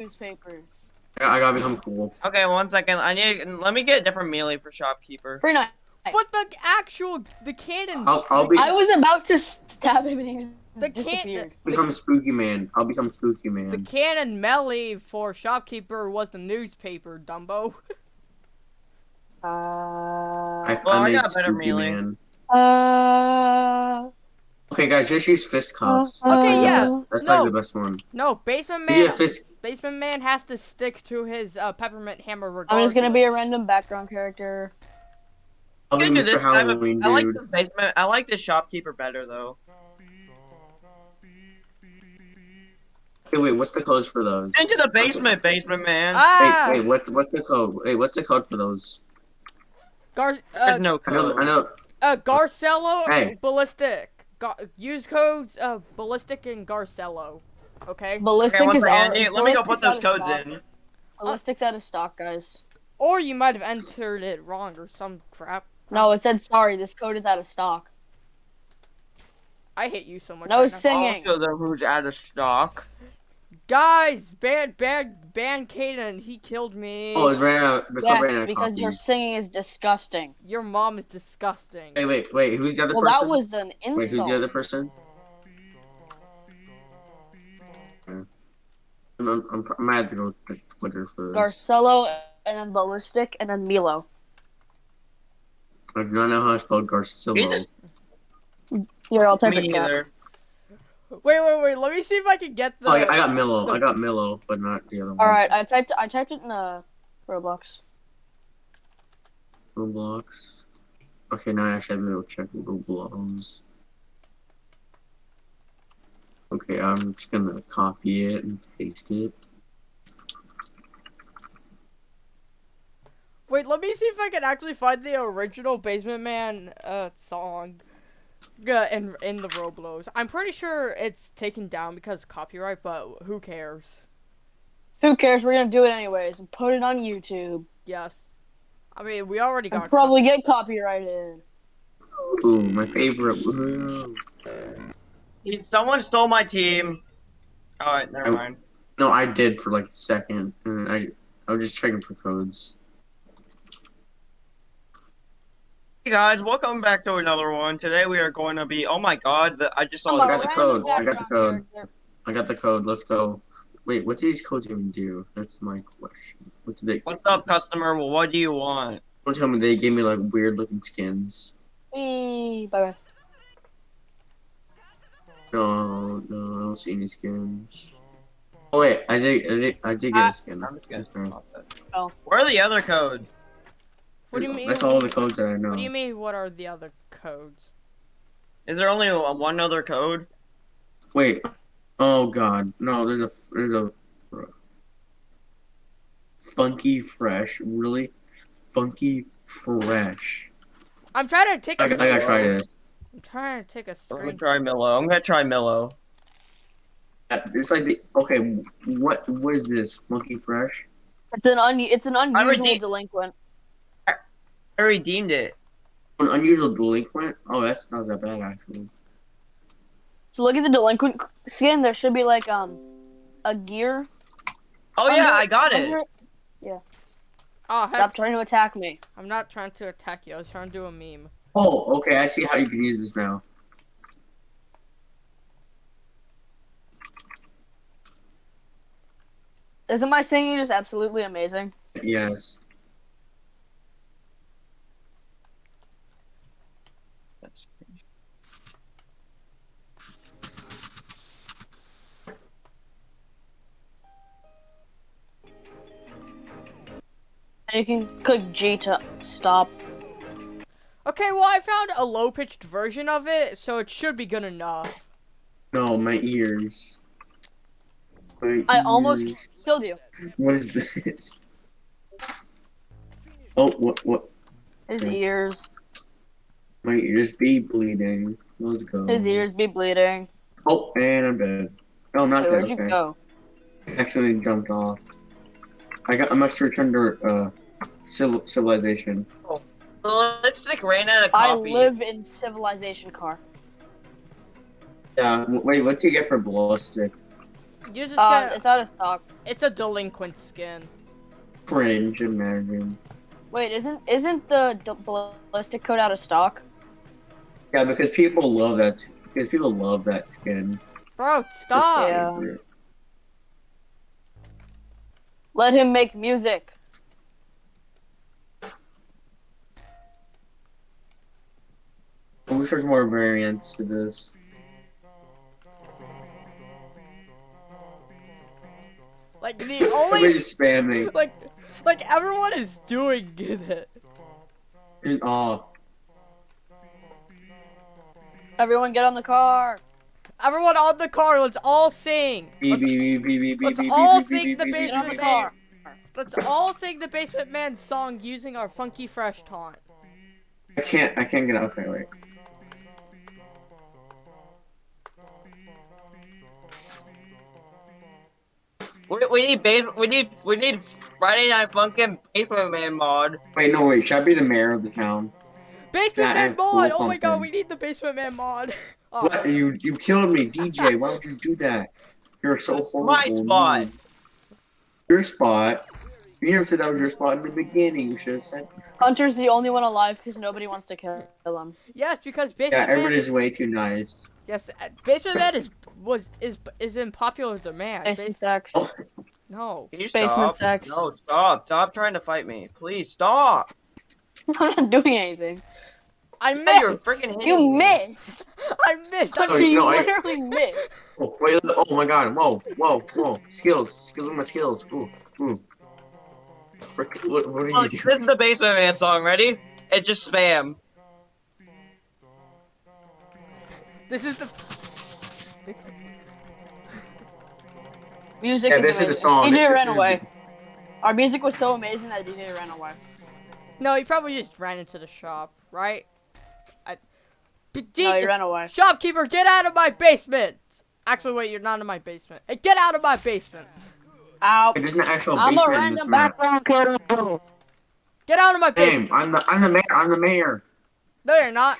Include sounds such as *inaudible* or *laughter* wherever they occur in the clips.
newspapers. I, I gotta become cool. Okay, one second. I need. Let me get a different melee for shopkeeper. For nice. But the actual the cannon. I'll- I'll be- I was about to stab him and he The can- Become spooky man. I'll become spooky man. The cannon melee for shopkeeper was the newspaper, Dumbo. *laughs* Uh, I, Well, I made got a better spooky melee. man. uh, Okay, guys, just use fist cuffs. Okay, yeah. best- That's No. like the best one. No, basement Yeah, man. fist. Basement man has to stick to his uh, peppermint hammer. Regardless. I'm just gonna be a random background character. I'll You be do Mr. this type of- Halloween, I like the basement. I like the shopkeeper better though. Hey, wait, what's the code for those? Into the basement, basement man. Ah, Wait, wait, what's what's the code? Wait, what's the code for those? Gar- There's uh, no I know, code. I know. uh, Garcello, Hey. ballistic. Ga- use codes uh, ballistic and Garcello. Okay. Ballistic Okay, is second. out. Let me- Let me go put those out of codes stock. in. Ballistic's out of stock, guys. Or you might have entered it wrong or some crap. No, it said sorry. This code is out of stock. I hate you so much. No right now. singing. Also, the who's out of stock. Guys, ban ban ban Kaden. He killed me. Oh, it's ran out. The code ran out of because your singing is disgusting. Your mom is disgusting. Wait, wait, wait. Who's the other Well, person? that was an insult. Wait, who's the other person? I'm, I'm, I'm, I'm mad to go to Twitter for this. Garcello, and then Ballistic, and then Milo. I do not know how to spell Garcello. You're all I'll type Me it in chat. Neither. Wait, wait, wait. Let me see if I can get the. Oh, I, I got Milo. the- I got Milo, but not the other one. All right, I typed. I typed it in uh, Roblox. Roblox. Okay, now I actually have to go check Roblox. Okay, I'm just gonna copy it and paste it. Wait, let me see if I can actually find the original Basement Man uh song. Uh, In in the Roblox. I'm pretty sure it's taken down because copyright, but who cares? Who cares? We're gonna do it anyways and put it on YouTube. Yes. I mean, we already And got. probably get copyrighted. Ooh, my favorite. Ooh. He- Someone stole my team. Alright, never Oh. mind. No, I did for like a second, and I I was just checking for codes. Hey guys, welcome back to another one. Today we are going to be. Oh my god, the, I just saw I'm I a got the the code. I got the code. I got the code. Let's go. Wait, what do these codes even do? That's my question. What did they? What's up, customer? Well, what do you want? Don't tell me they gave me like weird looking skins. Whee, bye bye. No, no, I don't see any skins. Oh wait, I did, I did, I did get Ah, a skin. I'm just gonna stop that. Oh. Where are the other codes? What do you mean? That's all the codes that I know. What do you mean? What are the other codes? Is there only a- one other code? Wait. Oh god, no. There's a there's a funky fresh. Really, funky fresh. I'm trying to take I, a. I gotta try this. I'm trying to take a I'm gonna try Milo. I'm gonna try Milo. Uh, It's like the okay. What what is this? Funky fresh. It's an un. It's an unusual delinquent. I redeemed it. An unusual delinquent. Oh, that's not that bad actually. So look at the delinquent skin. There should be like um a gear. Oh under yeah, I got under it. Yeah. Oh heck! Stop trying to attack me. I'm not trying to attack you. I was trying to do a meme. Oh, okay. I see how you can use this now. Isn't my singing just absolutely amazing? Yes. You can click G to stop. Okay, well I found a low pitched version of it, so it should be good enough. No, my ears. My I almost killed you. What is this? Oh, what? What? His Okay. ears. My ears be bleeding. Let's go. His ears be bleeding. Oh, and I'm dead. No, I'm not Wait, dead. where'd you go? I accidentally jumped off. I got. I'm actually returned to uh, civil, civilization. The lipstick ran out of I live in Civilization Car. Yeah. Wait, what do you get for ballistic? You just Uh, gotta, it's out of stock. it's a delinquent skin. Cringe, imagine. Wait, isn't isn't the ballistic coat out of stock? Yeah, because people love that. Because people love that skin. Bro, stop. Yeah. Let him make music. I wish there's more variants to this. Like the only Everybody's spamming. *laughs* like like everyone is doing it. In awe. Everyone get on the car. Everyone on the car, let's all sing. Beep, Let's, beep, beep, beep, beep, let's all beep, sing the beep, beep, Get on the beep, basement car. Let's all sing the Basement Man song using our funky fresh taunt. I can't. I can't get out. Okay, wait. We, we need base. We need we need Friday Night Funkin' Basement Man mod. Wait, no, wait. Should I be the mayor of the town? Basement Yeah, Man and cool mod! Oh my god, we need the Basement Man mod. *laughs* Oh, What? You you killed me, DJ. Why would you do that? You're so horrible. My spot. Your spot. You never said that was your spot in the beginning. You should have said. Hunter's the only one alive because nobody wants to kill him. yes, because Yeah, Basement Man. everybody's Is, way too nice. yes, uh, Basement Man is was is is in popular demand. Basement sex. Oh. no. Can you Basement stop? sex. No, stop! Stop trying to fight me, please stop! *laughs* I'm not doing anything. I Yeah, missed. you're freaking hitting You me. missed. *laughs* I missed. Oh, Hunter, you no, I- literally missed. Oh wait! Oh my God! Whoa! Whoa! Whoa! Skills! Skills! My skills! Ooh! Ooh! Frick, what, what are Look, you this is the Basement Man song. Ready? It's just spam. This is the. Music Yeah, is this is the song. He This ran is- away. Our music was so amazing that DJ ran away. No, he probably just ran into the shop, right? I. P- D- No, he ran away. Shopkeeper, get out of my basement! Actually, wait, you're not in my basement. Hey, get out of my basement! Ow. There's an actual I'm a basement in this random background kid. Get out of my basement! Damn! I'm the I'm the mayor. I'm the mayor. No, you're not.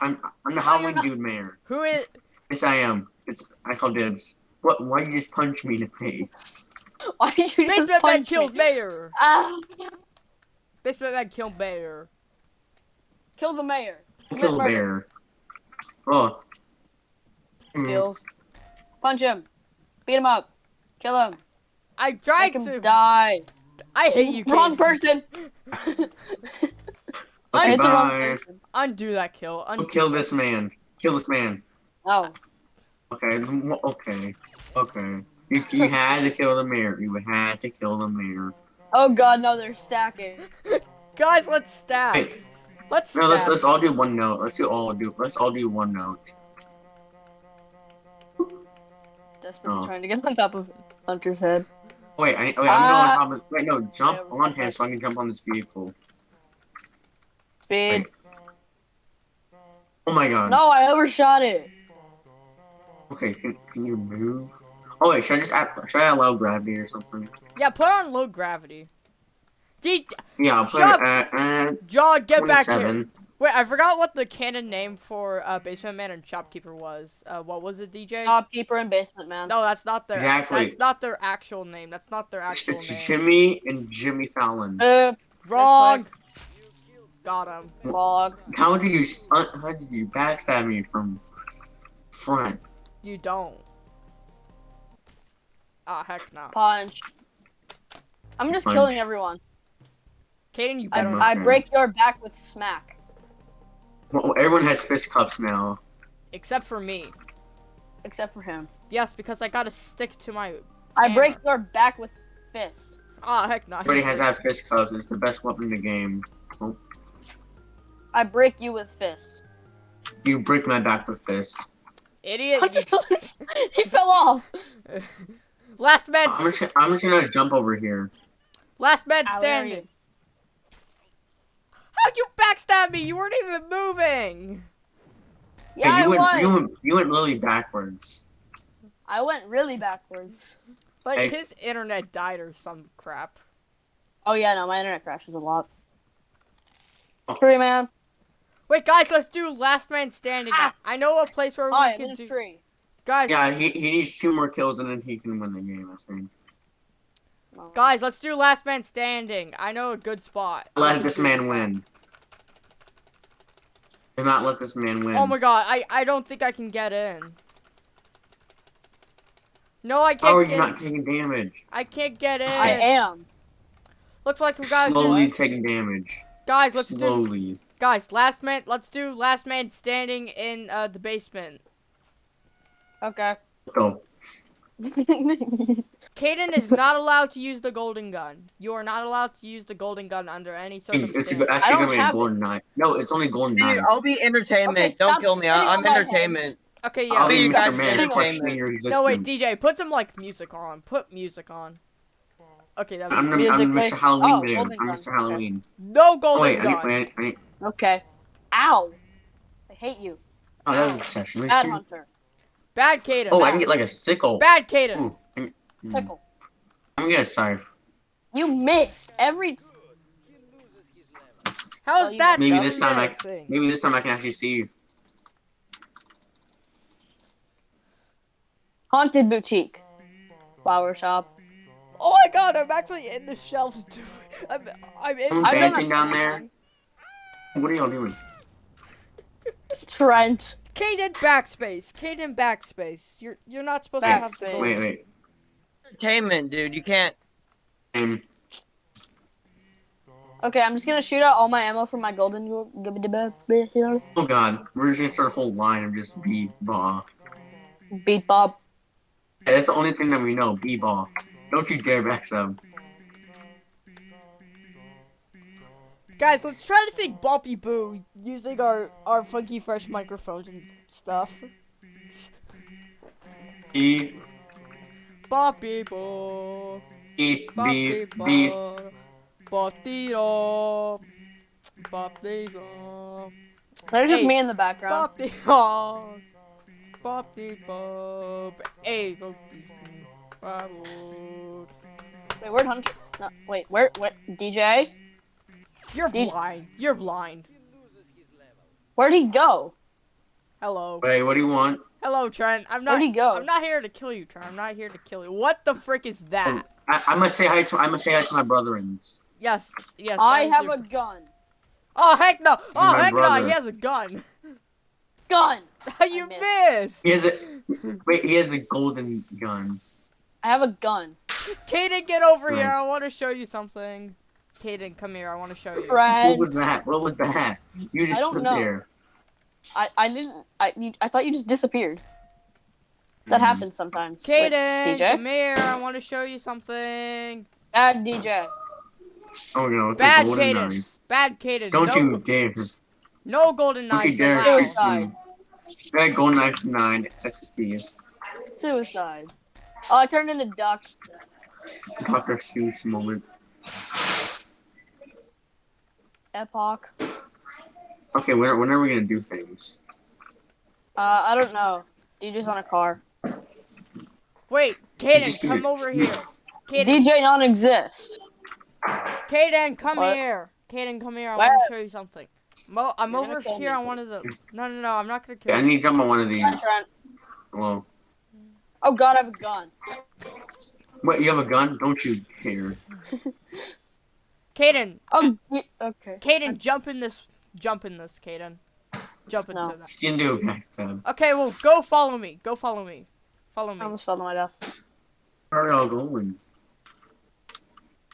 I'm I'm the you're Halloween not. dude mayor. Who is? Yes, I am. It's I call dibs. What? Why you just punch me in the face? *laughs* Why did you just Basement man punch killed mayor. Ah, *laughs* Basement man killed mayor. kill the mayor. Kill the murder. bear. Oh. Mm. Skills. Punch him. Beat him up. Kill him. I tried to. die. I hate you. Wrong Kaden. person. I Okay, hit the wrong person. *laughs* Undo that kill. Oh, Undo. kill this man. Kill this man. Oh. Okay. Okay. Okay. You, you had to kill the mayor. You had to kill the mayor. Oh god, no, they're stacking. *laughs* Guys, let's stack. Hey, Let's no, let's let's all do one note. Let's do all do. Let's all do one note. Desperately Oh. trying to get on top of Hunter's head. Wait, I, wait, I'm Ah. going on top of. Wait, no, jump Yeah, on him so I can jump on this vehicle. Speed. Wait. Oh my god. No, I overshot it. Okay, can, can you move? Oh wait, should I just add, should I allow gravity or something? Yeah, put on low gravity. D. Yeah, I'll put it at, at John, get back here. 27. Wait, I forgot what the canon name for uh, Basement Man and Shopkeeper was. Uh, what was it, DJ? Shopkeeper and basement man. No, that's not their. Exactly. That's not their actual name. That's not their It's, actual it's name. Jimmy and Jimmy Fallon. Oops. Wrong. Got him. Log. How did you stunt? How did you backstab me from front? You don't. Ah, heck no. Punch. I'm just Punch. killing everyone. Kaden, you I, better. I'm I break your back with smack. Well, everyone has fist cuffs now. Except for me. Except for him. Yes, because I gotta stick to my. I Hammer. break your back with fist. Ah, heck no. Everybody has that fist cuffs. It's the best weapon in the game. I break you with fist. You break my back with fist. Idiot. Hunter, *laughs* he fell off. *laughs* Last man. I'm just, I'm just gonna jump over here. Last man Ow, where are standing. You? How'd you backstab me? You weren't even moving. Yeah, Hey, you I went, was. you went, you went really backwards. I went really backwards. Like Hey. his internet died or some crap. Oh yeah, no, my internet crashes a lot. Oh. Tree man. Wait, guys, let's do last man standing. Ah. I, I know a place where Oh, we I'm can in a do. tree. Guys, Yeah, he, he needs two more kills and then he can win the game, I think. Guys, let's do last man standing. I know a good spot. Let this man win. Do not let this man win. Oh my god, I I don't think I can get in. No, I How are can't you get. not taking damage? I can't get in. I am. Looks like we gotta Slowly do. taking damage. Guys, let's do. Slowly. Guys, last man. Let's do last man standing in uh, the basement. Okay. Go. *laughs* Kaden is not allowed to use the golden gun. You are not allowed to use the golden gun under any circumstances. It's actually gonna be a have golden knife. No, it's only golden Dude, knife. I'll be entertainment. Okay, Don't kill me. I, spitting I'm on my head. entertainment. Okay, yeah. I'll be be you guys Mr. Man entertainment. questioning your existence. No, wait, DJ, put some like music on. Put music on. Okay, that I'm, the, Music I'm Mr. Halloween Oh, golden I'm gun. Mr. Okay. Halloween. no Oh, golden wait, I gun. I need, I need, okay. Ow. I hate you. oh, that was exceptional. Bad hunter. Bad Kaden. Oh, I can get like a sickle. Bad Kaden. Ooh, I'm, mm, Pickle. I'm gonna get a scythe. You missed every. t- How Oh, that? Maybe this time I, embarrassing? maybe this time I can actually see you. Haunted boutique. Flower shop. Oh my god, I'm actually in the shelves. *laughs* Dude. I'm, I'm in. Someone's I'm done dancing down there. What are y'all doing? Trent. Kaden backspace. Kaden backspace. You're you're not supposed to have the Wait, wait. Entertainment, dude. You can't. Okay, I'm just gonna shoot out all my ammo from my golden. oh god, we're just gonna start a whole line of just b-ball. Beat Bob. Yeah, that's the only thing that we know, b-ball. Don't you dare back up. Guys, let's try to sing Boppy Boo using our our funky fresh microphones and stuff. E, Boppy Boo. E, B, Boppy B. Boo. Boppy Boo. Boppy Boo. There's just me in the background. Boppy Boo. Boppy Boo. Hey, Boppy Boo. Wait, where'd Hunter? No, wait, where? What? DJ? You're Did- blind. You're blind. Where'd he go? Hello. Wait, what do you want? Hello, Trent. I'm not. Where'd he go? I'm not here to kill you, Trent. I'm not here to kill you. What the frick is that? I, I must say hi to I must say hi to my brethrens. Yes, yes. I have your- a gun. Oh heck no! Oh my heck no! He has a gun. Gun. *laughs* you missed. missed. He has a wait. He has a golden gun. I have a gun. Kaden, get over here. I want to show you something. Kaden, come here. I want to show you. Trent. What was that? What was that? You just don't stood know. there. I, I didn't. I, you, I thought you just disappeared. That Mhm. happens sometimes. Wait, Kaden, DJ? come here. I want to show you something. Bad DJ. Oh no, it's Bad Kaden. Bad Kaden. Don't no, you dare! no golden Don't you dare allowed. shoot me! That golden knife nine XD. Suicide. Oh, I turned into duck. Dr. Seuss moment. Epoch. Okay, when, when are we gonna do things? Uh, I don't know. DJ's on a car. Wait, just Kaden, come gonna- over here. Kaden, DJ non-exist. Kaden, come What? here. Kaden, come here. I What? want to show you something. Mo- I'm You're over here me. on one of the. No, no, no. I'm not gonna Okay, kill I you. need to jump on one of these. Hi, Trent. Well, Oh God, I have a gun. wait, you have a gun? Don't you dare! Kaden, Oh, okay. Kaden, jump in this. Jump in this, Kaden. Jump into No. that. He's gonna do a backstab. Okay, well, go follow me. Go follow me. Follow me. I me. almost fell to my death. Where are y'all going?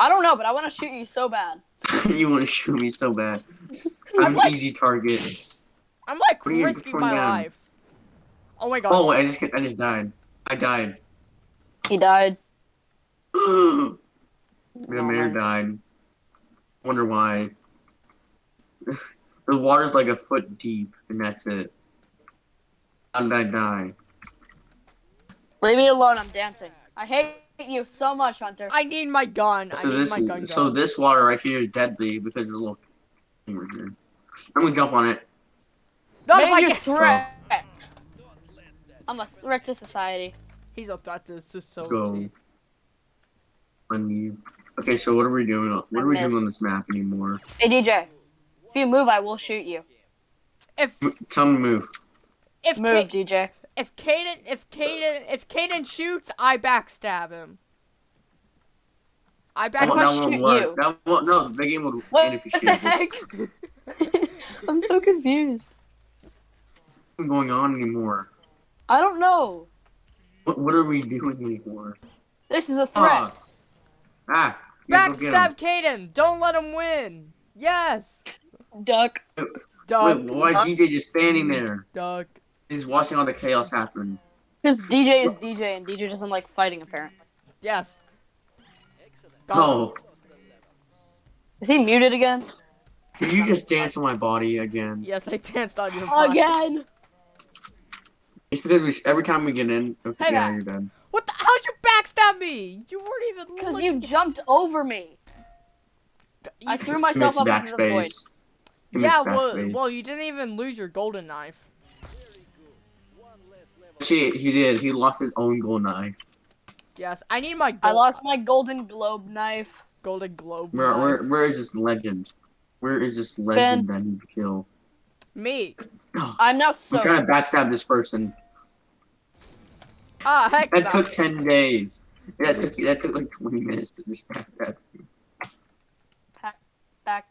I don't know, but I want to shoot you so bad. *laughs* you want to shoot me so bad. *laughs* I'm I'm an like- easy target. I'm like What are you risking my down? life. Oh my god. Oh, I just I just died. I died. He died. *gasps* the Oh, mayor my- died. Wonder why. *laughs* the water's like a foot deep, and that's it. How did I die? Leave me alone. I'm dancing. I hate you so much, Hunter. I need my gun. So I need this, my gun. so gun. this water right here is deadly because there's a little thing right here. I'm gonna jump on it. Not if I get threat. I'm a threat to society. He's a threat to Let's go. society. Unmute. Okay, so what are we doing? What are we doing on this map anymore? Hey DJ, if you move, I will shoot you. If M- Tell me to move. if Move, Ka- DJ. if Caden if Caden if Caden shoots, I backstab him. I That If I won't- backstab. that shoot work. you- That won't, no, the game would What end if you the shoot. What's heck? *laughs* I'm so confused. What's going on anymore? I don't know. What, what are we doing anymore? This is a threat. Ah. Ah. yeah, go get him. Backstab Caden. Don't let him win. Yes. Duck. Duck. Wait, why is DJ just standing there? Duck. He's watching all the chaos happen. Because DJ is DJ and DJ doesn't like fighting apparently. Yes. Go. No. Is he muted again? Did you just dance on my body again? Yes, I danced on your body. Again. It's because we every time we get in, okay, Hey, yeah, you're dead. What the? How'd you backstab me? You weren't even. Because you jumped over me. I threw myself up into the void. Backspace. Commits Yeah, well, backspace. well, you didn't even lose your golden knife. Shit, he did. He lost his own gold knife. Yes, I need my. Gold, I lost my golden globe knife. golden globe. Where, knife. where, where is this legend? Where is this legend that I need to kill? Me. I'm now I'm so. trying to backstab this person. Ah, heck That no. took 10 days. That took, that took like 20 minutes to just backstab. Back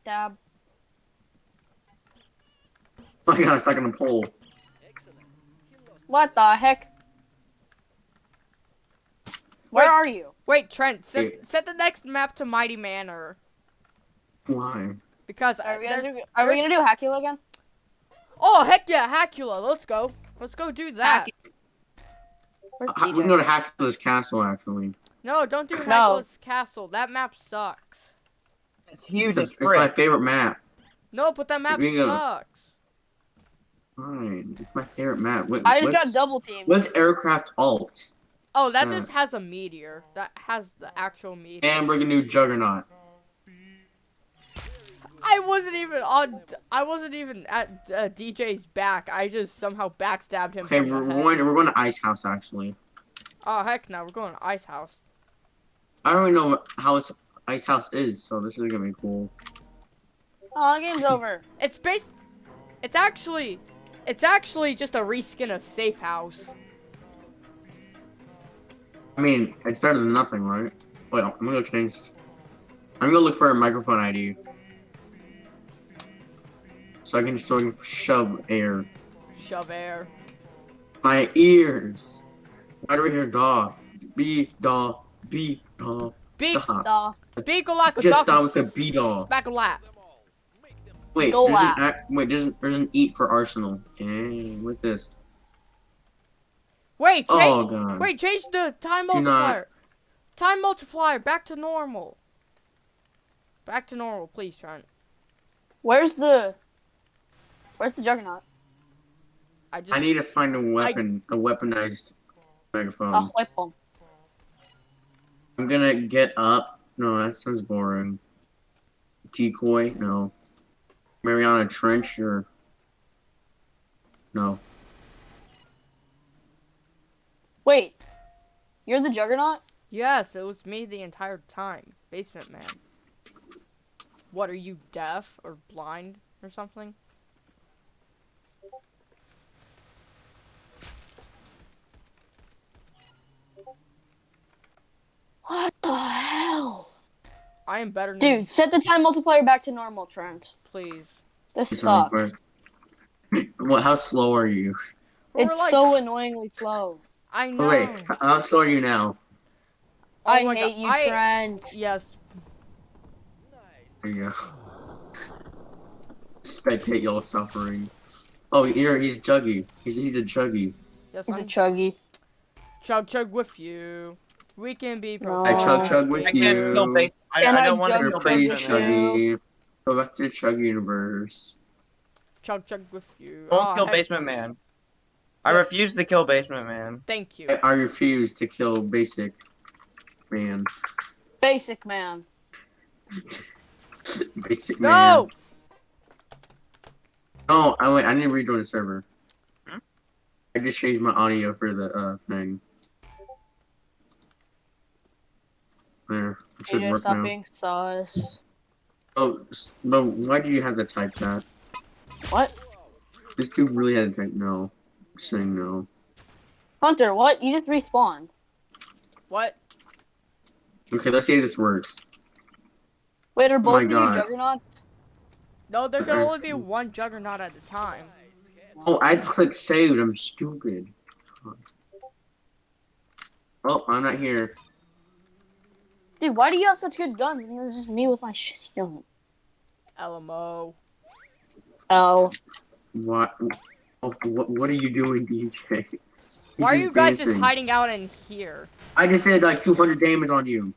dab. My god, I'm stuck on a pole. What the heck? Where Wait. are you? Wait, Trent, set, Wait. set the next map to Mighty Manor Why? because Are we gonna do, are we gonna do Hackula again? oh heck yeah, Hackula, let's go, let's go do that. Where's Uh, We can go to Hackula's castle, actually. No, don't do No. Hackula's Castle. That map sucks. It's huge It's, a- it's my favorite map. No, but that map We can go- sucks. Fine. It's my favorite map. What, I just got double teamed. What's aircraft alt? Oh, that Sure. just has a meteor. That has the actual meteor. And we're gonna do Juggernaut. I wasn't even on. I wasn't even at uh, DJ's back. I just somehow backstabbed him. Okay, we're going, we're going to Ice House, actually. Oh heck no, we're going to Ice House. I don't even know what house Ice House is, so this is gonna be cool. Oh, game's over. It's based. It's actually. It's actually just a reskin of Safe House. I mean, it's better than nothing, right? Wait, I'm gonna go change. I'm gonna look for a microphone ID. So I can so I can shove air. Shove air. My ears. Why do we hear dog? B dog. B dog. Big. dog. Like Just stop with the B da. Back a lap. Wait, Go there's an, lap. wait, there's an, there's an eat for Arsenal. Dang, what's this? Wait, oh, change. Oh god. Wait, change the time Do not- multiplier. Time multiplier back to normal. Back to normal, please, Trent. Where's the? Where's the juggernaut? I just. I need to find a weapon, a weaponized megaphone. I'll whip him. I'm gonna get up. No, that sounds boring. Decoy? No. Mariana Trench or no? Wait, you're the juggernaut? Yes, it was me the entire time. Basement man. What, are you deaf or blind or something? What the hell? I am better than Dude, set the time multiplier back to normal, Trent. Please. This It's sucks. quick. *laughs* What? How slow are you? We're It's like- so annoyingly slow. I know. Oh, wait, how slow are you now? Oh I my hate God, you, I- Trent. Yes. There you go. Spectate y'all suffering. Oh, here he's Juggy. He's he's a Juggy. Yes, He's a I'm chuggy. chug chug with you. We can be No. I chug chug with I you. can't kill base. I, I I don't want to jug You're kill with pretty basement man. Chuggy. Go back to the Chug universe. chug chug with you. Don't Aw, kill heck, basement man. I refuse to kill basement man. Thank you. I, I refuse to kill basic man. Basic man. *laughs* basic man. No! Oh, I wait. I need to rejoin the server. Hmm? I just changed my audio for the uh thing. There, it should AJ, work stop now. being sus. Oh, s- but why do you have to type that? What? This dude really had to type no. Saying no. Hunter, what? You just respawned. What? Okay, let's see if this works. Wait, are Oh my both of you juggernauts? No, there can uh, only be one juggernaut at a time. Oh, I clicked saved. I'm stupid. Oh, I'm not here. Dude, why do you have such good guns and it's just me with my shitty gun? LMO. Oh. What? What? What are you doing, DJ? *laughs* He's Why are you guys just hiding out in here? I just did like 200 damage on you.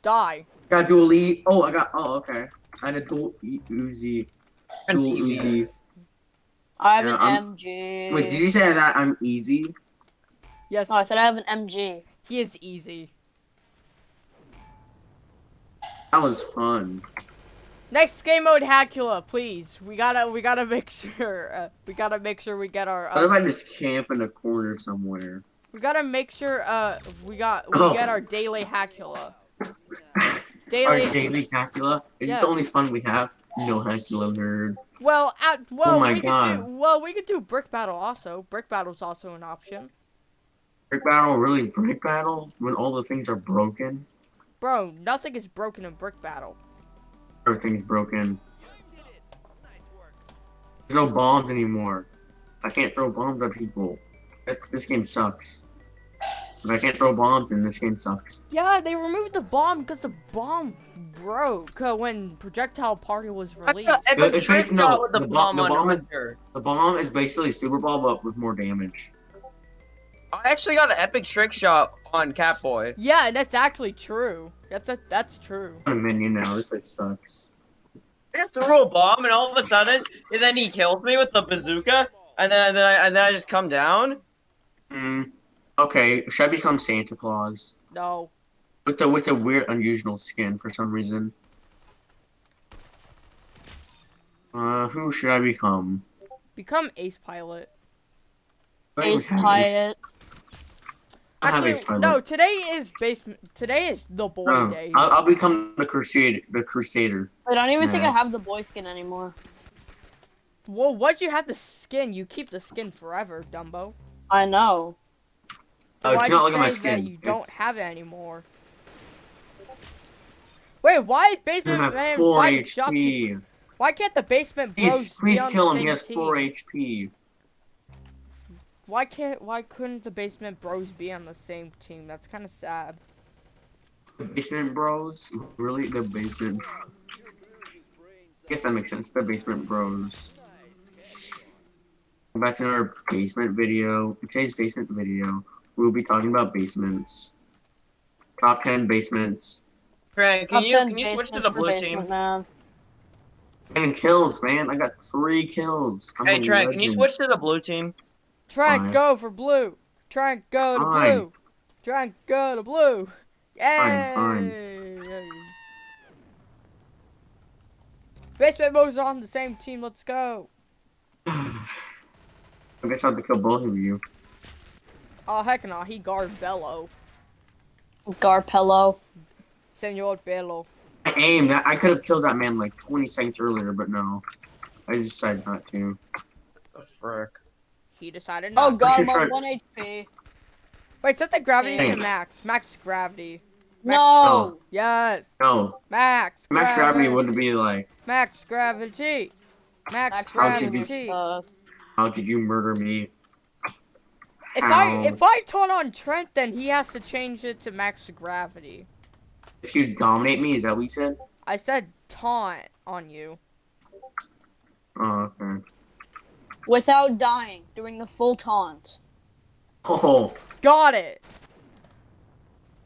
Die. Got dual E. Oh, I got. Oh, okay. I had a dual E Uzi. Dual. Uzi. I have Yeah, an I'm- MG. Wait, did you say that I'm easy? Yes, Oh, I said I have an MG. he is easy. That was fun. Next game mode, Hacula, please. We gotta, we gotta make *laughs* sure, uh, we gotta make sure we get our, What if uh, I just camp in a corner somewhere? we gotta make sure, uh, we got, we Oh. get our daily Hacula. *laughs* Our Daily, daily Hacula? Is this the only fun we have? No Hacula nerd. well, at, well, Oh my we could do, well, we could do brick battle also. Brick battle's also an option. Brick battle? Really? Brick battle? When all the things are broken? Bro, nothing is broken in brick battle. Everything's broken. There's no bombs anymore. I can't throw bombs at people. This, this game sucks. If I can't throw bombs, then this game sucks. Yeah, they removed the bomb because the bomb broke uh, when Projectile Party was released. got it's no, the, the bomb- bomb, the bomb is- The bomb is basically Super Ball, but with more damage. I actually got an epic trick shot on Catboy. Yeah, that's actually true. That's a, that's true. I'm a minion now. This place sucks. I just threw a bomb, and all of a sudden, and then he kills me with the bazooka, and then, and then, I, and then I just come down. Hmm. Okay, should I become Santa Claus No. with a with a weird, unusual skin for some reason? Uh, who should I become? Become Ace Pilot. I don't Ace Pilot. I have Actually, no. Today is basement. Today is the boy Oh, day. I'll, I'll become the Crusade, the Crusader. I don't even think I have the boy skin anymore. well, once you have the skin, you keep the skin forever, Dumbo. I know. Oh, Why do not look at my that skin. you don't It's- have it anymore? Wait, why is basement have man fighting shopkeeper? Why can't the basement bros Please, be please on kill the him. He same has team? four HP. Why can't? Why couldn't the basement bros be on the same team? That's kind of sad. The basement bros? Really? The basement. guess that makes sense. The basement bros. Back to our basement video. In today's basement video, we'll be talking about basements. Top 10 basements. Grant, can Top you can you switch to the blue team? Man. And kills, man. I got three kills. I'm Hey a Trent, can you switch to the blue team? Try and go for blue. Try and go to Fine. blue. Try and go to blue. Yay! fine. Basement bros are on the same team. Let's go. *sighs* I guess I'll have to kill both of you. Oh heck no, he guard Bello. Garpello. Senor Bello. I aimed. I I could have killed that man like 20 seconds earlier, but no. I decided not to. The frick. He decided Oh god, should I'm try- on 1 HP. Wait, set the gravity to max. Max gravity. No! Yes. No. Max. Max gravity would be like, Max gravity. Max Max How could you- gravity. How did you murder me? If I if I taunt on Trent, then he has to change it to max gravity. If you dominate me, is that what you said? I said taunt on you. Oh, okay. Without dying, doing the full taunt. Oh, Got it.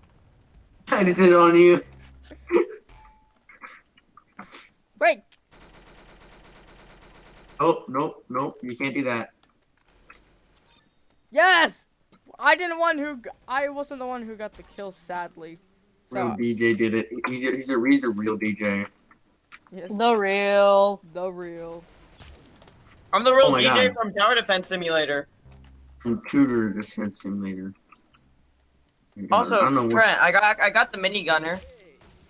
*laughs* I just did it on you. Wait. Oh, nope, nope. You can't do that. Yes. I didn't one who. I wasn't the one who got the kill. Sadly. Real So DJ did it. He's a, he's a, he's a real DJ. yes, The real. the real. I'm the real Oh DJ God. from Tower Defense Simulator. Computer defense simulator. Oh also, don't know what- Trent, I got I got the minigunner.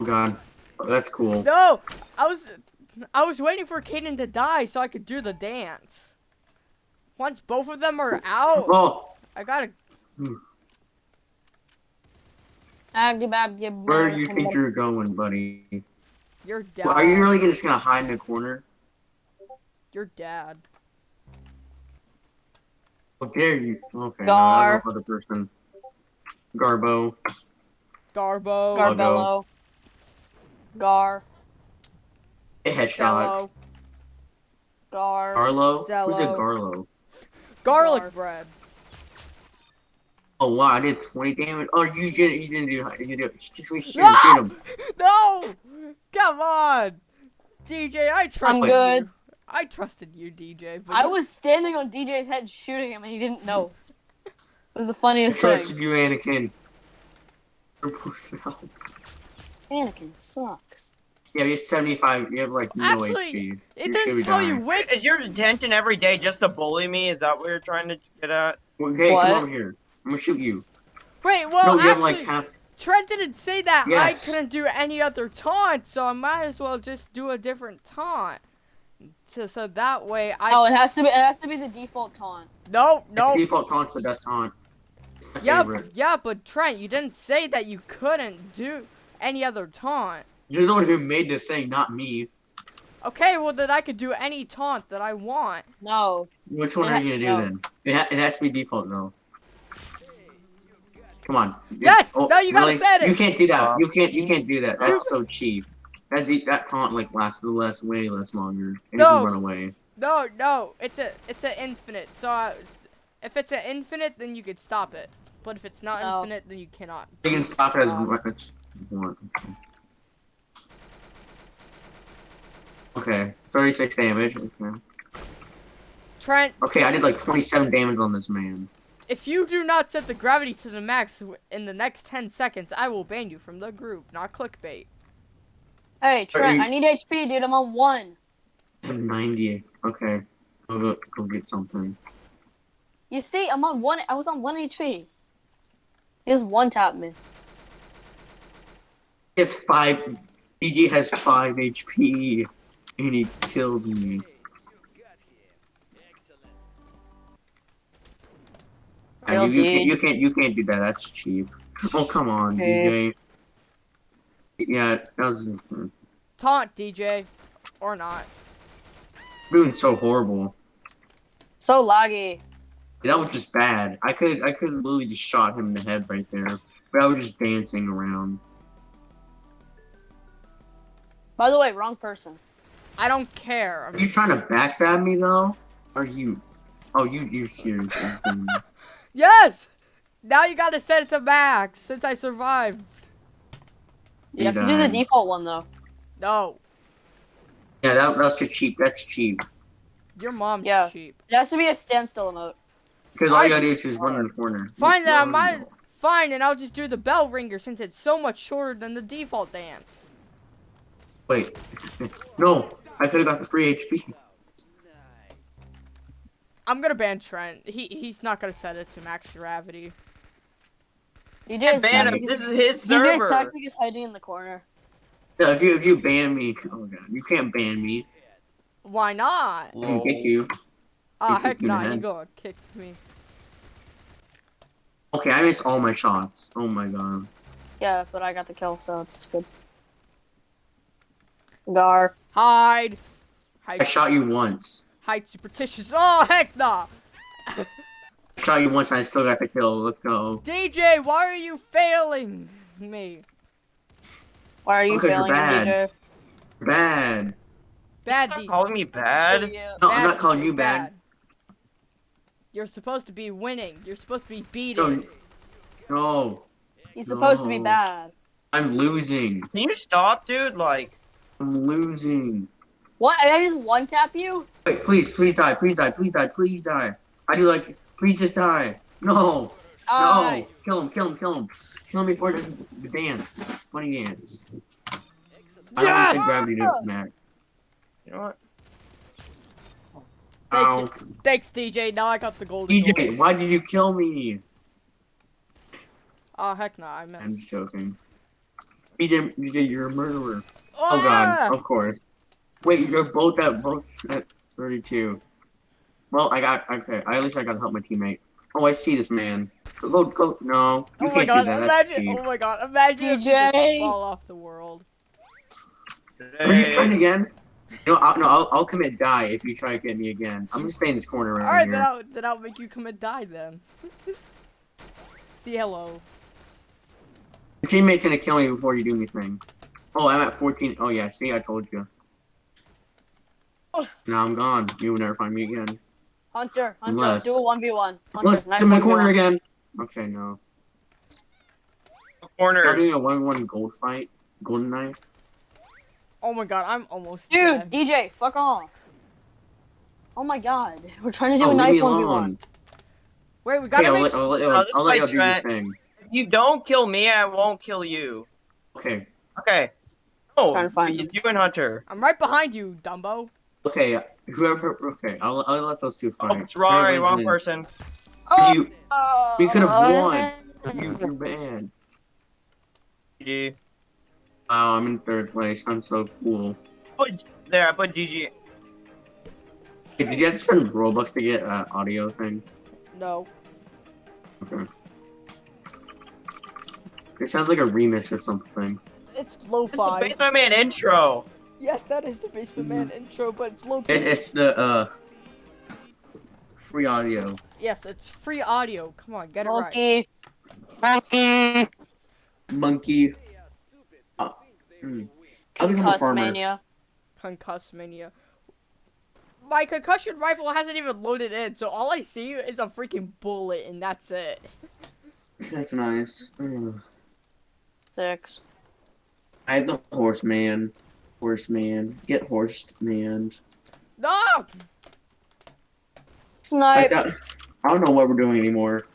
Oh, God. Oh, that's cool. No, I was I was waiting for Kaden to die so I could do the dance. Once both of them are out, Oh, I gotta. where do you think you're going, buddy? Your dad. Well, are you really just gonna hide in the corner? Your dad. Oh, dare you? Okay, Gar. no, that's no other person. Garbo. Garbo. Gar- Garbello. Gar. A headshot. Cello. Gar. Garlo? Who's a Zello. Garlo? Garlic Gar. bread. Oh wow, I did 20 damage. Oh, you did. He's gonna do. He's gonna do. Just we shoot him. No! Him. No! Come on! DJ, I trust I'm good. you. I trusted you, DJ. But I was standing on DJ's head shooting him and he didn't know. It was the I funniest thing. trusted you, Anakin. You're both out. Anakin sucks. Yeah, you have 75. You have like no Actually, HP. It You didn't should be tell you dying. which. Is your detention every day just to bully me? Is that what you're trying to get at? Well, hey, What? come over here. I'm gonna shoot you. Wait, well, no, you have actually, like half. Trent didn't say that Yes. I couldn't do any other taunt, so I might as well just do a different taunt. So, so that way I. Oh, it has to be. It has to be the default taunt. no, no. Default taunt's the best taunt. It's my Yeah, favorite. yeah, but Trent, you didn't say that you couldn't do any other taunt. You're the one who made the thing, not me. Okay, well then I could do any taunt that I want. No. Which one It are you gonna ha- do no. then? It, ha- it has to be default though. Come on. Yes! Oh, No, you gotta really? set it! You can't do that. Uh, You can't. You can't do that. That's so cheap. That de- that taunt like lasts the less, way less longer, and No. you can run away. No, no, it's a it's an infinite. So I, if it's an infinite, then you could stop it. But if it's not No. infinite, then you cannot. You can stop it as Um, much as you want. Okay, 36 damage. Okay. Trent, Okay, I did like 27 damage on this man. if you do not set the gravity to the max in the next 10 seconds, I will ban you from the group, not clickbait. Hey Trent, I need HP, dude. I'm on one. I have 90. Okay, go, go, go get something. You see, I'm on one. I was on one HP. He just one tapped me. He has five. BG has five HP, and he killed me. Real you, you, can't, you can't. You can't do that. That's cheap. Oh come on, Okay. DJ. Yeah, that was Taunt, DJ, or not. doing so horrible. So laggy. That was just bad. I could I could literally just shot him in the head right there, but I was just dancing around. By the way, wrong person. I don't care. Are you trying to backstab me though? Are you? Oh, you you serious? *laughs* Yes! Now you gotta set it to max since I survived. You You have to do the default one though. No, yeah, that that's too cheap. That's cheap. your mom's Yeah. cheap. It has to be a standstill emote. Because all you I- gotta do is just run in the corner. Fine, then I might. Fine, and I'll just do the bell ringer since it's so much shorter than the default dance. Wait, *laughs* no, I could have got the free HP. I'm gonna ban Trent. He he's not gonna set it to max gravity. DJ's Ban him. This is, is his DJ's server. tactic is hiding in the corner. No, if you if you ban me, oh god, you can't ban me. Why not? I can kick you. Ah, kick heck you in the nah, he head. gonna kick me. Okay, I missed all my shots. Oh my god. Yeah, but I got the kill, so it's good. Gar. Hide. Hide. I shot you once. Hide superstitious. Oh heck nah. *laughs* I shot you once and I still got the kill. Let's go. DJ, why are you failing me? Why are you Because you're failing, bad. DJ? Bad. Bad Stop D. calling me bad. Yeah. No, I'm not calling you bad. You're supposed to be winning. You're supposed to be No, beating. no, He's supposed to be bad. I'm losing. Can you stop, dude? Like, I'm losing. What? Did I just one tap you? Wait, please, please die, please die, please die, please die. I do like, please just die. No, Alright. no, kill him, kill him, kill him. Kill him before this the dance, funny dance. I don't Yes! want to say gravity to Mac. you know what? Thank Ow. Thanks, DJ. Now I got the golden goal. DJ, why did you kill me? Oh heck no, I I'm joking. DJ, DJ, you're a murderer. Oh Ah! god, of course. Wait, you're both at both at 32. Well, I got okay. I, at least I got to help my teammate. Oh, I see this man. Go, go, go. No, you Oh my can't god, do that. That's imagine oh my god, imagine if you just fall off the world. Are you trying again? No, I'll, no, I'll, I'll commit die if you try to get me again. I'm gonna stay in this corner right Alright, here. then I'll, then I'll make you come and die then. *laughs* See hello. Your teammate's gonna kill me before you do anything. Oh, I'm at 14. Oh yeah, see, I told you. Oh. Now I'm gone. You will never find me again. Hunter, Hunter, Unless- do a one v one. Hunter, Unless nice it's in my 1v1. corner again. Okay, no. Corner. Are Corner. doing a 1v1 gold fight? Golden knife? Oh my god, I'm almost Dude, dead. DJ, fuck off. Oh my god, *laughs* we're trying to do Oh, a knife me one v alone. one. Wait, we Okay, gotta I'll make let, I'll let, oh, I'll, I'll let y'all do your thing. If you don't kill me, I won't kill you. Okay, Okay. Oh, Trying to oh, find you, him. you and Hunter. I'm right behind you, Dumbo. okay, whoever, okay, I'll, I'll let those two fight. it's wrong, Whoever wrong wins. person. Oh, You, we could have won. you, you're bad. GG. Wow, I'm in third place. I'm so cool. Put there. I put GG. Hey, did you have to spend Robux to get uh, audio thing? No. Okay. It sounds like a remix or something. It's It's the lo-fi. Basement Man intro. Yes, that is the Basement Man intro, but it's lo-fi. It, it's the uh free audio. Yes, it's free audio. Come on, get it right. Monkey. Monkey. Monkey. Uh. I'll a Concuss farmer. mania. Concuss mania. My concussion rifle hasn't even loaded in, so all I see is a freaking bullet, and that's it. *laughs* That's nice. Ugh. Six. I have the horseman. Horseman. Get horsed, man. Ah! No! I, Snipe. got, I don't know what we're doing anymore.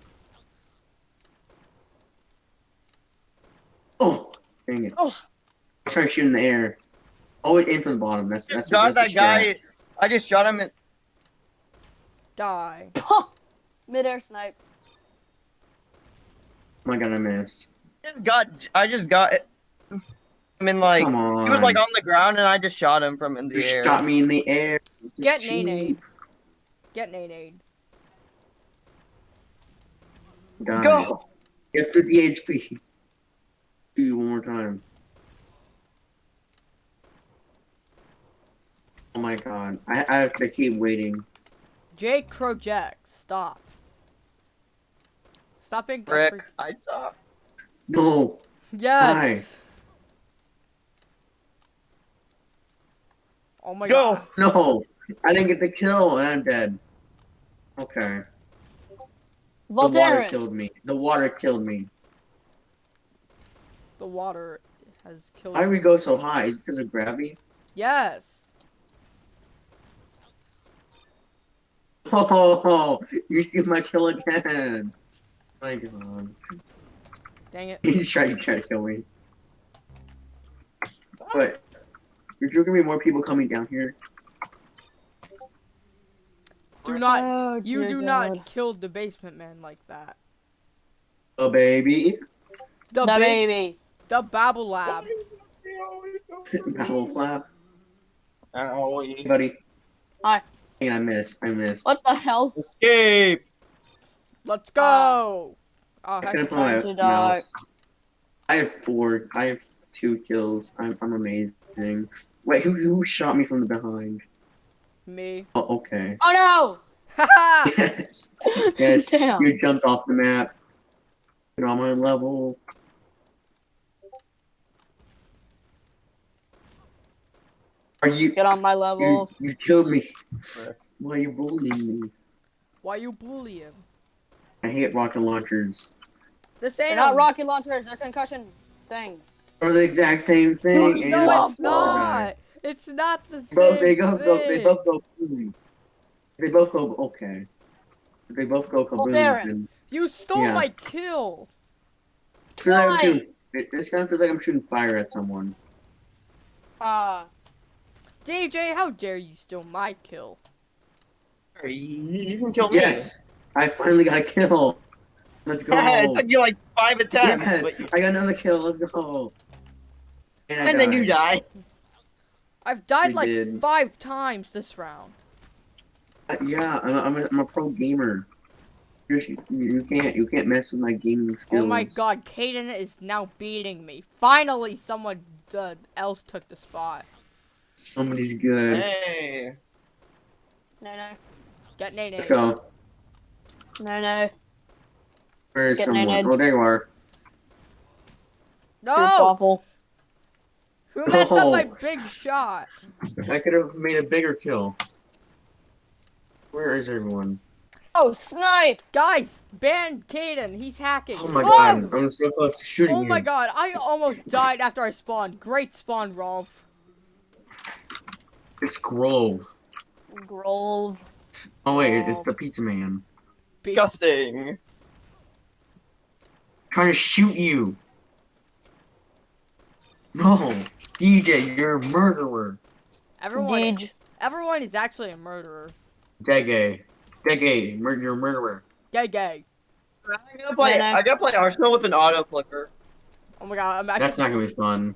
Oh, dang it. Oh. I try shooting the air. Always aim for the bottom. That's that's, Got that's that guy. I just shot him. In, Die. *laughs* Midair snipe. Oh my god, I missed. just got. I just got. I mean, like Come on. he was like on the ground, and I just shot him from in the You air. shot me in the air. Get cheap. Nene. Get nade. Die. Go. Get 50 HP. Do you one more time. Oh my god. I, I have to keep waiting. Jake Crojek, stop. Stop being a Rick, I saw. No. Yes. Oh my Go. god. No. I didn't get the kill and I'm dead. Okay. The water killed me. The water killed me. The water has killed Why do we go so high? Is it because of gravity? Yes. Oh, you see my kill again. My god. Dang it. *laughs* He's trying to try to kill me. But there's gonna be more people coming down here. Do not Oh, you do God. not kill the basement man like that. Oh baby. The, The ba- baby. the Babble Lab. Battle flap. Ow. Hey, buddy. Hi. Dang, I missed. I missed. What the hell? Escape. Let's ah. go. oh, I heck, couldn't put trying my to I have four. I have two kills. I'm, I'm amazing. Wait, who, who shot me from the behind? me. Oh, okay. Oh Haha. *laughs* Yes. no! Yes. *laughs* Damn. You jumped off the map. You're on my level. Are you? Get on my level. you killed me. Why are you bullying me? Why you bullying? I hate rocket launchers. This They're ain't not rocket launchers. They're concussion thing. Are the exact same thing? and No, it's a guy. not. It's not the same Both they go, go they both go boom. They both go okay. They both go kaboom. Darren. then You stole Yeah. my kill. I feel like I'm shooting, it, this kind of feels like I'm shooting fire at someone. Uh, DJ, how dare you steal my kill? You, you can kill me. Yes, I finally got a kill. Let's go. *laughs* it took you like five attempts. yes, but I got another kill. Let's go. And, and then you die. I've died We like did. five times this round. Uh, yeah, I'm, I'm, a, I'm a pro gamer. You're, you can't you can't mess with my gaming skills. Oh my god, Caden is now beating me. Finally, someone uh, else took the spot. Somebody's good. Hey. No, no, Get nade Let's go. no, no. Where's Get someone? nated. Oh, there you are. You're No! Awful. *laughs* Who messed up oh. my big shot? I could have made a bigger kill. Where is everyone? Oh, snipe! Guys, ban Caden. He's hacking. Oh my god, I'm so close to shooting Oh you. my god, I almost died after I spawned. Great spawn, Rolf. It's Grove. Grove. Oh wait, it's the pizza man. Disgusting. Trying to shoot you. No, DJ, you're a murderer. Everyone, Deej. everyone is actually a murderer. Dege. Dege, mur- you're a murderer. Gay, gay. I gotta play. No, no. I gotta play Arsenal with an auto clicker. Oh my god, I'm actually. That's not gonna be fun.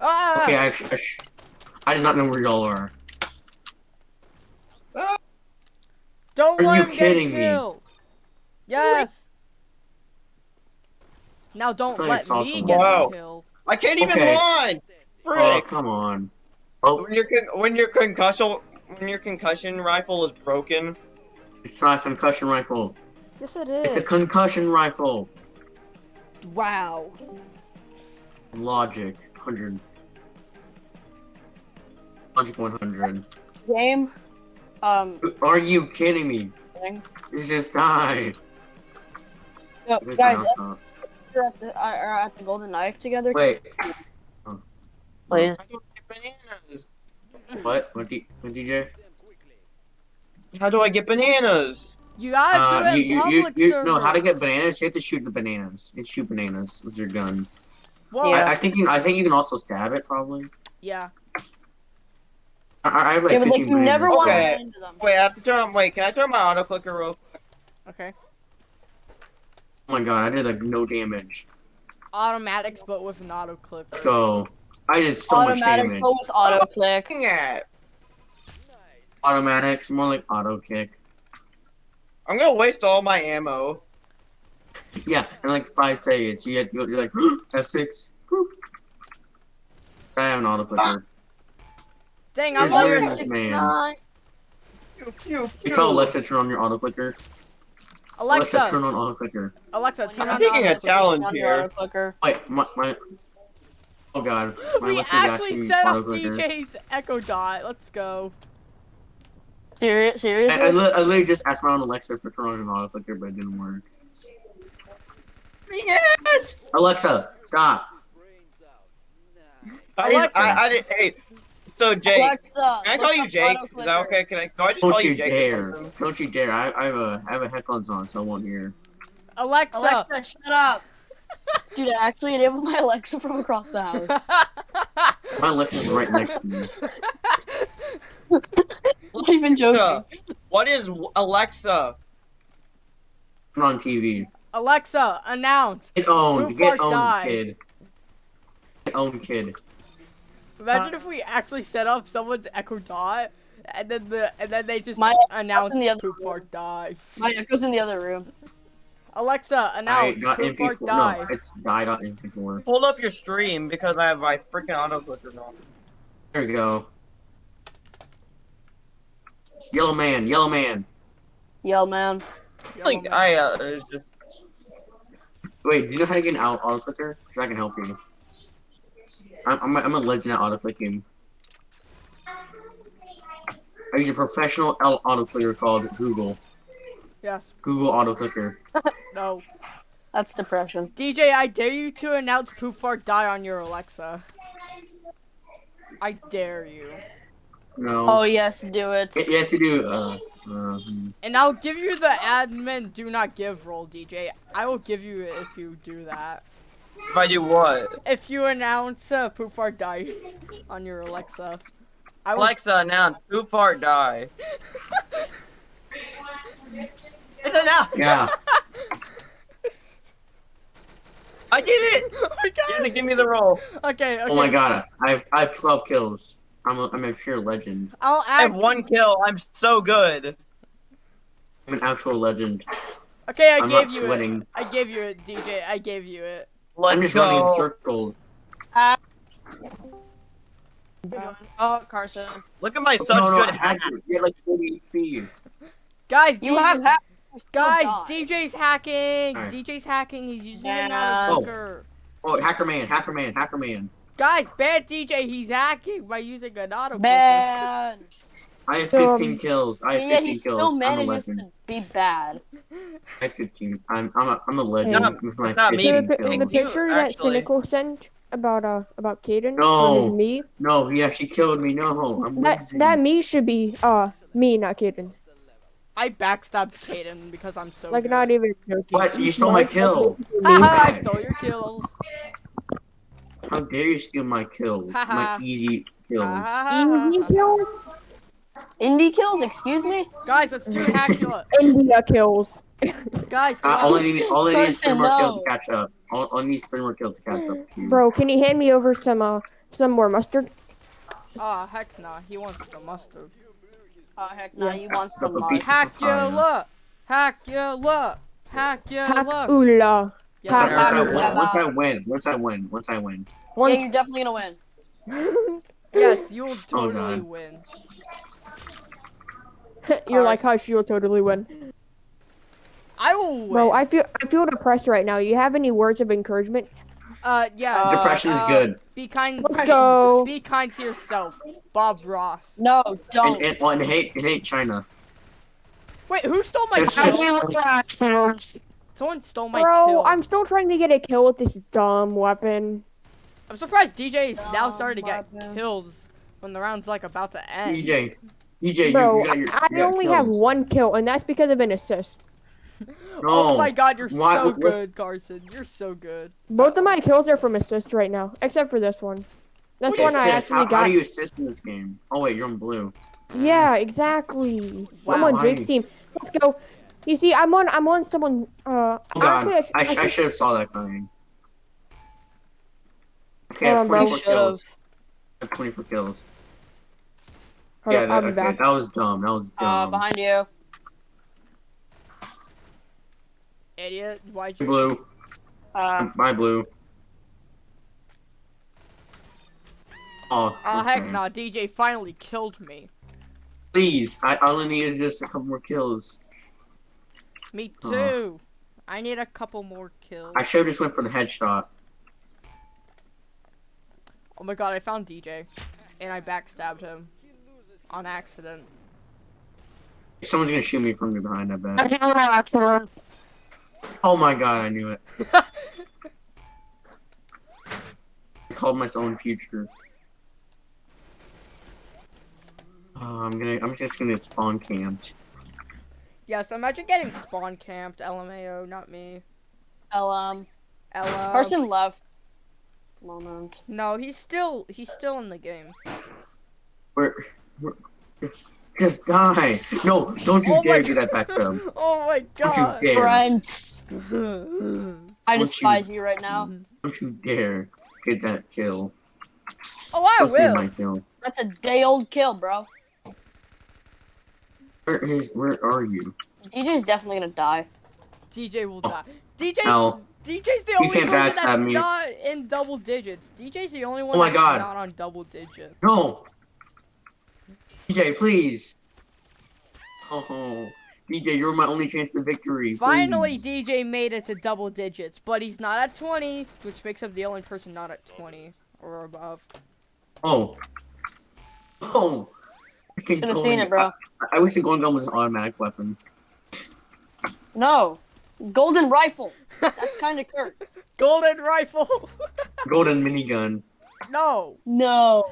Ah! Okay, I, I, I did not know where y'all are. Don't Are let you him kidding get me? killed. Yes. Now don't let me someone. get Wow. the kill. I can't even Okay. run. Oh, come on. Oh, When your con- when your concussion when your concussion rifle is broken, it's not a concussion rifle. Yes, it It's a concussion rifle. Wow. Logic, 100. Logic 100. Game. Um. Are you kidding me? thing. It's just died. No, It's guys, not- if you're at the, uh, are at the Golden Knife together. Wait. Please. I don't get bananas. What? What, D- what DJ? How do I get bananas? You gotta Uh, do it you, in you, you, public you, no, how to get bananas? You have to shoot the bananas. You shoot bananas with your gun. Whoa. Yeah. I, I think you. I think you can also stab it. Probably. yeah. I, I have like Yeah, but like 15 you never bananas. want to Okay. into them. Wait, I have to turn. Wait, can I turn my auto clicker real? Okay. Oh my god! I did like no damage. Automatics, but with an auto clip. Let's go. I did so much Automatic damage. go with auto click. Looking at. Automatics, more like auto kick. I'm gonna waste all my ammo. Yeah, in like five seconds, you get you're like *gasps* F6. Boop. *gasps* I have an auto clicker. Dang, I'm where level is this man? Nine. Pew, pew, You pew. tell Alexa turn on your auto clicker. Alexa, Alexa. turn on auto clicker. Alexa, turn on. I'm on taking a auto clip. challenge here. Wait, my, my Oh god, my We Alexa's actually set up. DJ's Echo Dot. Let's go. Serious? I, I, li- I literally just asked my own Alexa for turn on an auto clicker, but it didn't work. Bring! Alexa, stop. I, Alexa. I, I, did- hey, so Jake, Alexa. can I call you Jake? Is that okay? Can I? Can I just call Don't you you Jake? dare. Don't you dare. I, I have a I have a headphones on, so I won't hear. Alexa. Alexa, shut up. Dude, I actually enabled my Alexa from across the house. *laughs* My Alexa's right next to me. *laughs* Not even joking. Alexa, what is Alexa? Turn on TV. Alexa, announce. Get owned. Get fart owned, die. kid. Get owned, kid. Imagine if we actually set up someone's Echo Dot, and then the and then they just My- announce in the other poop room. fart die. My echo's in the other room. Alexa, announce poop fart MP4. die. No, it's die.mp4. Hold up your stream because I have my freaking auto clicker on. There we go. Yellow man, yellow man. Yellow man. Like I uh, it's just Wait, do you know how to get an out auto clicker? Because I can help you. I'm, I'm, a, I'm a legend at auto clicking. I use a professional au- auto clicker called Google. Yes. Google auto clicker. *laughs* No. That's depression. DJ, I dare you to announce poop fart die on your Alexa. I dare you. No. Oh, yes, do it. You you have to do. Uh, uh, hmm. And I'll give you the admin do not give role, DJ. I will give you it if you do that. If I do what? If you announce uh, poop fart die on your Alexa. I Alexa announce poop fart die. *laughs* It's announced. yeah. I did it. *laughs* oh my You have to god. give me the roll. Okay, okay. Oh my god, I have I have 12 kills. I'm a, I'm a pure legend. I'll I have one kill. I'm so good. I'm an actual legend. Okay, I I'm gave not you sweating. it. I gave you it, DJ. I gave you it. Let's I'm just go. running in circles. Oh, Carson. Look at my such no, no, good I had hack. You had like 40 speed. Guys, You DJ have hacked. Guys, died. DJ's hacking. Alright. DJ's hacking. He's using Yeah. an auto Oh. Oh, hacker man, hacker man, hacker man. Guys, bad DJ. He's hacking by using an auto clicker. Bad. I have Um, 15 kills. I have yet 15 he still kills. I'm a manages to be bad. I have 15. I'm I'm a, I'm a legend It's with my it's not me. 15 The, Hey, the kills. you picture that actually- Cynical sent about uh about Caden No. me. No, he actually killed me. No, I'm That losing. that me should be uh me, not Caden. I backstabbed Caden because I'm so Like good. not even joking. What? You stole my kill. basically me. Haha, I stole your kills. How dare you steal my kills? my *laughs* easy kills. Easy kills, Indie kills, excuse me? Guys, let's do Hackula. India kills. Guys, Uh, all I need, all I need is three Carson, more kills to catch up. All, all I need is three more kills to catch up. Bro, can you hand me over some uh some more mustard? oh heck nah, he wants the mustard. Oh, heck no, you want The the mod. pizza Hackula, Hackula, Hackula. Hackula. Yes, Once I, I once, I, once I win, once I win, once I win. Yeah, you're definitely gonna win. *laughs* Yes, you'll totally God. win. *laughs* you're like, Cars. hush, you'll totally win. I will win. Bro, I feel I feel depressed right now. You have any words of encouragement? uh yeah. Uh, Depression is uh, good. Be kind. Let's go. Be kind to yourself, Bob Ross. No, don't. and, well, and hate, and hate China. Wait, who stole my It's kill? just- Someone stole my Bro, kill. I'm still trying to get a kill with this dumb weapon. I'm surprised DJ is now starting to get weapon. kills when the round's like about to end. DJ, DJ, Bro, you, you got your, I you got only have one kill, and that's because of an assist. Oh my god, you're Why- so what's- good, Carson. You're so good. Both of my kills are from assists right now, except for this one. This Okay, one I sis, actually how, got. how do you assist in this game? Oh wait, you're on blue. Yeah, exactly. I'm on Drake's team. Let's go. You see, I'm on. I'm on someone. Uh, Oh god, honestly, I, I, sh- I should have saw that coming. Okay, I have on, 24 kills. I have 24 kills. Hold yeah, up, that, I'll be okay, back. that was dumb. That was dumb. Uh, behind you. Idiot. Why'd you? Blue. Uh, My blue. Oh, Oh heck okay. nah, DJ finally killed me. Please, I all I need is just a couple more kills. Me Aw. too. I need a couple more kills. I should have just went for the headshot. Oh my god, I found DJ. And I backstabbed him. On accident. Someone's gonna shoot me from behind, I bet. Oh my god, I knew it. *laughs* I called my own future. Oh, I'm gonna, I'm just gonna get spawn camped. yes, imagine getting spawn camped, LMAO, not me. LM. Um, LM. Um, Person left. Moment. No, he's still he's still in the game. Where, where, just die. No, don't you Oh dare do that backstab. *laughs* Oh my god. Don't god. you dare. Brent. *laughs* I Don't despise you right now. Don't you dare get that kill. Oh, I Supposed to be will. my kill. That's a day old kill, bro. Where is, where are you? DJ's definitely gonna die. DJ will Oh. die. DJ's No. DJ's the You only can't person that's me. not in double digits. DJ's the only oh one Oh my that's God. not on double digits. No! DJ, please! Oh, DJ, you're my only chance to victory. Finally, please. DJ made it to double digits, but he's not at 20, which makes him the only person not at 20 or above. Oh. Oh. Should have seen it, bro. I, I wish the golden gun was an automatic weapon. No. Golden rifle. That's kind of cursed. *laughs* Golden rifle. *laughs* Golden minigun. no. No.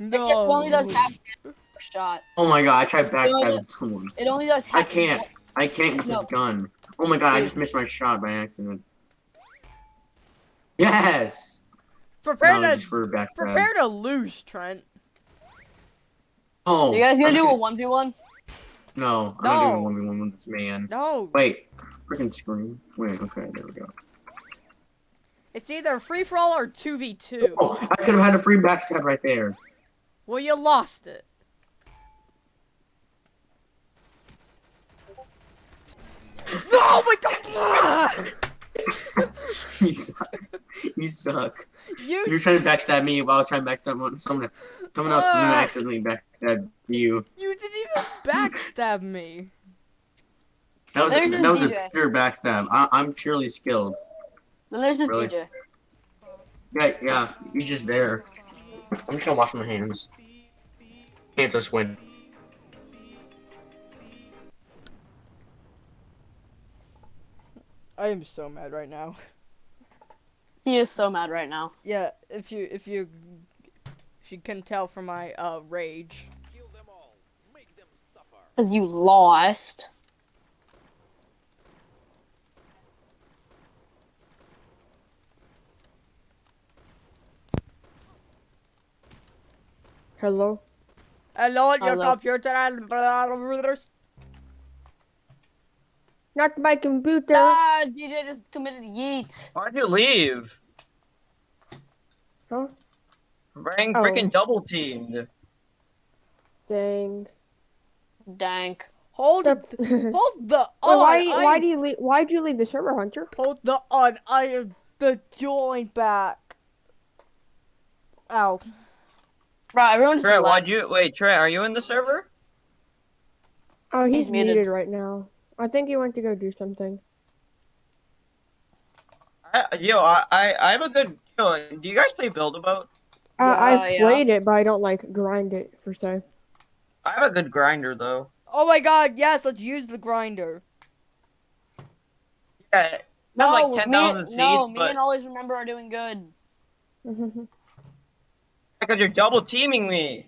No. Except it only does half shot. Oh my god, I tried backstabbing no. someone. It only does half. I can't. I can't with this gun. Oh my god, I just missed my shot by accident. Yes! Prepare no, to for prepare to lose, Trent. Oh, You guys gonna I'm do just- a one v one? No, I'm No. not doing one v one with this man. No. Wait, freaking screen. Wait, okay, there we go. It's either free for all or 2v2. Oh, I could have had a free backstab right there. Well, you lost it. Oh my god! *laughs* you suck. You suck. you You were trying to backstab me while I was trying to backstab one- someone. Someone else Ah. accidentally backstabbed you. You didn't even backstab me. That was, a, that was a pure backstab. I, I'm purely skilled. Then there's this Really? DJ. Yeah, yeah. You're just there. I'm just gonna wash my hands. Can't just win. I am so mad right now. *laughs* He is so mad right now. Yeah, if you if you if you can tell from my uh rage. Because you lost. Hello? Hello, your Hello. computer and Not my computer. Ah, DJ just committed yeet. Why'd you leave? Huh? Being Oh. freaking double teamed. Dang. Dank. hold Wait, hold the *laughs* why, on. why I- do you leave, why'd you leave the server, Hunter? hold the on. I am the join back. Ow. Bro, everyone just Trent, left. why'd you wait? Trent, are you in the server? Oh, he's, He's muted. muted right now. I think he went to go do something. I, yo, I, I, I have a good. Yo, do you guys play Build a Boat? Uh, Yeah, I've yeah. played it, but I don't like grind it for se. I have a good grinder though. Oh my god, yes, let's use the grinder. Yeah, No, like me, 10,000 seeds, no, me but- and always remember are doing good. *laughs* because you're double teaming me.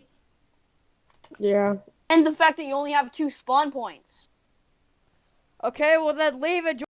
yeah. And the fact that you only have two spawn points. Okay, well then leave it.